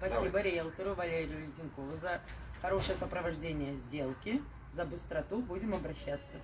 Спасибо риэлтору Валерию Леденкову за хорошее сопровождение сделки, за быстроту. Будем обращаться.